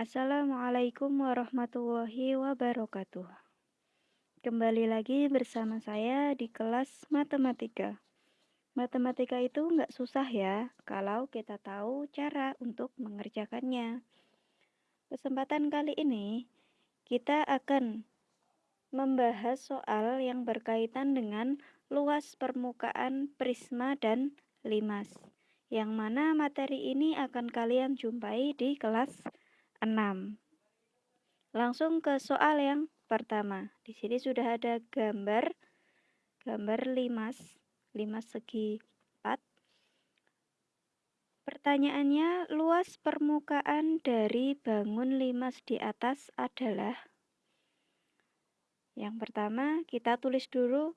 Assalamualaikum warahmatullahi wabarakatuh. Kembali lagi bersama saya di kelas matematika. Matematika itu nggak susah ya, kalau kita tahu cara untuk mengerjakannya. Kesempatan kali ini, kita akan membahas soal yang berkaitan dengan luas permukaan prisma dan limas. Yang mana materi ini akan kalian jumpai di kelas 6. Langsung ke soal yang pertama. Di sini sudah ada gambar gambar limas, limas segi 4. Pertanyaannya, luas permukaan dari bangun limas di atas adalah Yang pertama, kita tulis dulu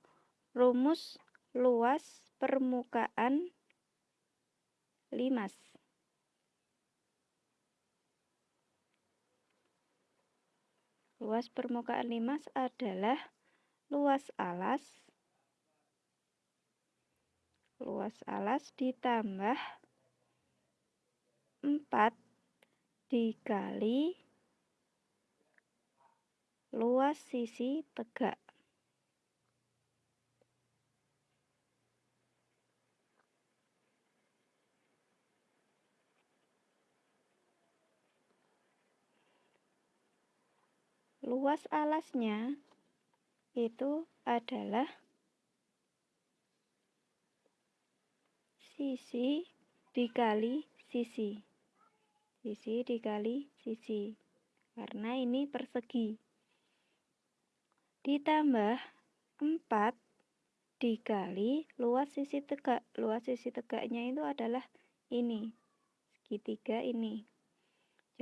rumus luas permukaan limas. Luas permukaan limas adalah luas alas luas alas ditambah 4 dikali luas sisi tegak. Luas alasnya itu adalah sisi dikali sisi. Sisi dikali sisi. Karena ini persegi. Ditambah 4 dikali luas sisi tegak. Luas sisi tegaknya itu adalah ini. Segitiga ini.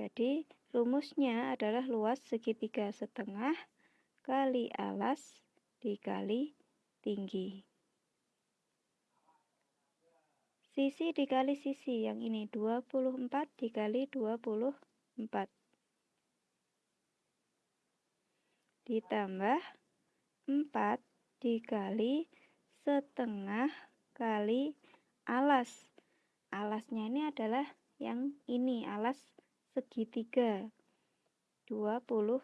Jadi Rumusnya adalah luas segitiga setengah kali alas dikali tinggi. Sisi dikali sisi yang ini 24 dikali 24. Ditambah 4 dikali setengah kali alas. Alasnya ini adalah yang ini, alas segitiga. 24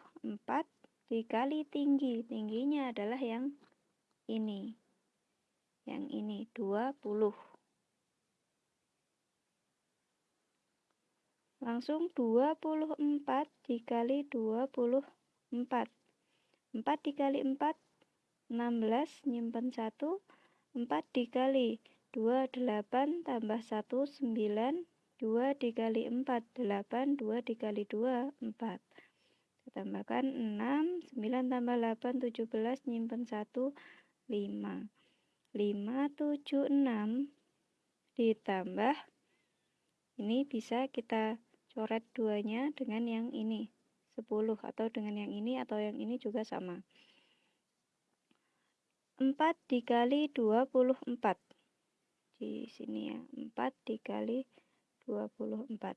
dikali tinggi. Tingginya adalah yang ini. Yang ini 20 langsung 24 dikali 24 4 dikali 4 16 nyimpen 1 4 dikali 2 8 tambah 1 9 2 dikali 4, 8, 2 dikali 2, 4. Kita tambahkan 6, 9 tambah 8, 17, nyimpen 1, 5. 5, 7, 6 ditambah ini bisa kita coret duanya dengan yang ini 10 atau dengan yang ini atau yang ini juga sama 4 dikali 24 di sini ya 4 dikali 24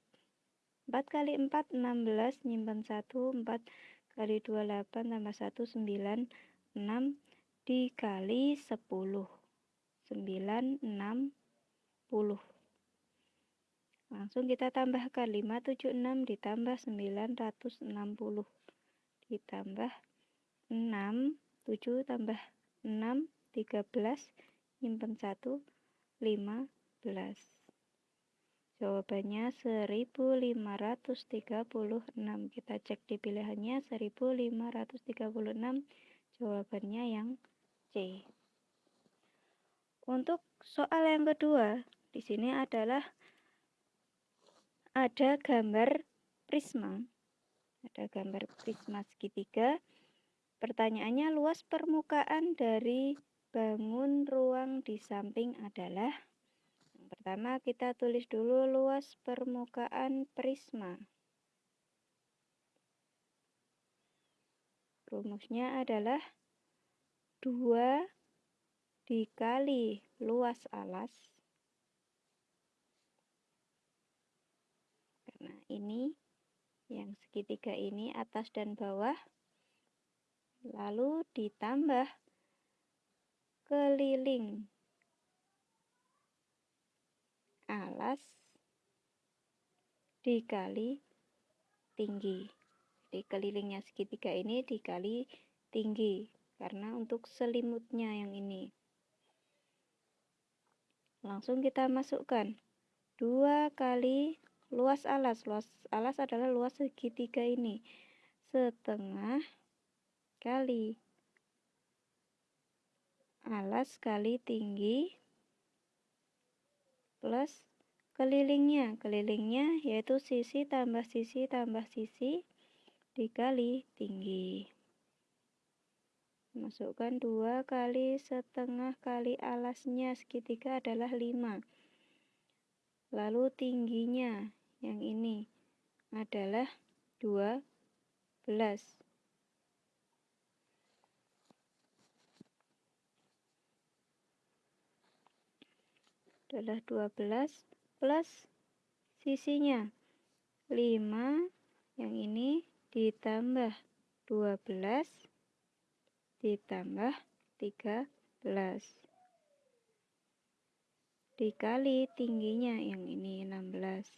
4 kali 4 16 nyimpan 1 4 kali 2 8 tambah 1 9 6 dikali 10 9 6 10 langsung kita tambahkan 5 7 6 ditambah 960 ditambah 6 7 tambah 6 13 nyimpan 1 15 Jawabannya 1536. Kita cek di pilihannya 1536. Jawabannya yang C. Untuk soal yang kedua, di sini adalah ada gambar prisma. Ada gambar prisma segitiga. Pertanyaannya luas permukaan dari bangun ruang di samping adalah Pertama kita tulis dulu luas permukaan prisma. Rumusnya adalah 2 dikali luas alas. Karena ini yang segitiga ini atas dan bawah. Lalu ditambah keliling alas dikali tinggi. Jadi kelilingnya segitiga ini dikali tinggi karena untuk selimutnya yang ini. Langsung kita masukkan dua kali luas alas. Luas alas adalah luas segitiga ini. Setengah kali alas kali tinggi plus kelilingnya. Kelilingnya yaitu sisi tambah sisi tambah sisi dikali tinggi. Masukkan dua kali setengah kali alasnya segitiga adalah 5. Lalu tingginya yang ini adalah 12. adalah 12 plus sisinya. 5 yang ini ditambah 12 ditambah 13 dikali tingginya yang ini 16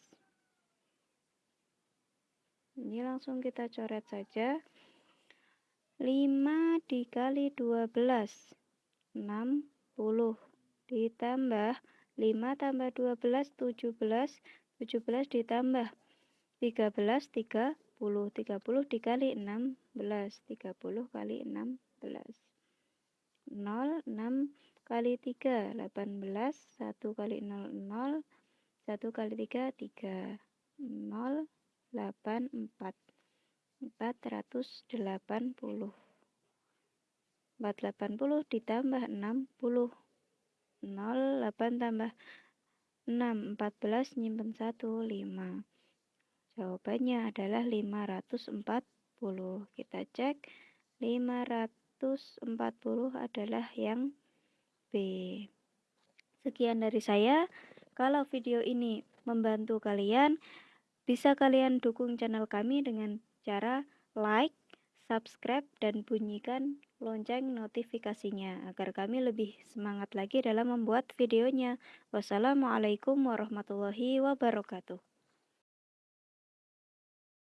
ini langsung kita coret saja. 5 dikali 12 60 ditambah 5 tambah 12 17 17 ditambah 13 30 30 dikali 16 30 kali 16 0 6 kali 3 18 1 kali 0 0 1 kali 3 3 0 8 4 480 480 ditambah 60 0 8 tambah 6 14 nyimpen 1 5 jawabannya adalah 540 kita cek 500 140 adalah yang B. Sekian dari saya. Kalau video ini membantu kalian, bisa kalian dukung channel kami dengan cara like, subscribe, dan bunyikan lonceng notifikasinya agar kami lebih semangat lagi dalam membuat videonya. Wassalamualaikum warahmatullahi wabarakatuh.